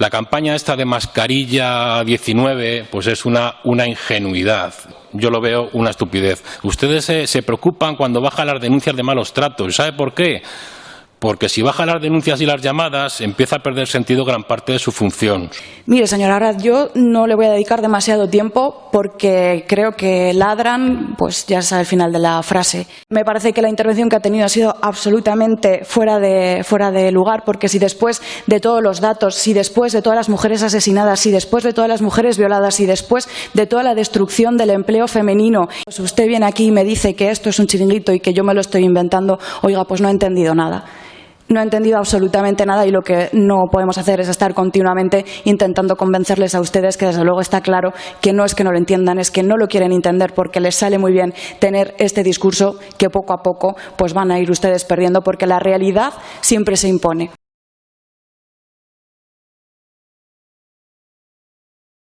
La campaña esta de mascarilla 19 pues es una, una ingenuidad. Yo lo veo una estupidez. Ustedes se, se preocupan cuando bajan las denuncias de malos tratos. ¿Sabe por qué? Porque si bajan las denuncias y las llamadas empieza a perder sentido gran parte de su función. Mire, señora Arad, yo no le voy a dedicar demasiado tiempo porque creo que ladran, pues ya es el final de la frase. Me parece que la intervención que ha tenido ha sido absolutamente fuera de, fuera de lugar porque si después de todos los datos, si después de todas las mujeres asesinadas, si después de todas las mujeres violadas, si después de toda la destrucción del empleo femenino, pues usted viene aquí y me dice que esto es un chiringuito y que yo me lo estoy inventando, oiga, pues no he entendido nada no ha entendido absolutamente nada y lo que no podemos hacer es estar continuamente intentando convencerles a ustedes que desde luego está claro que no es que no lo entiendan, es que no lo quieren entender porque les sale muy bien tener este discurso que poco a poco pues van a ir ustedes perdiendo porque la realidad siempre se impone.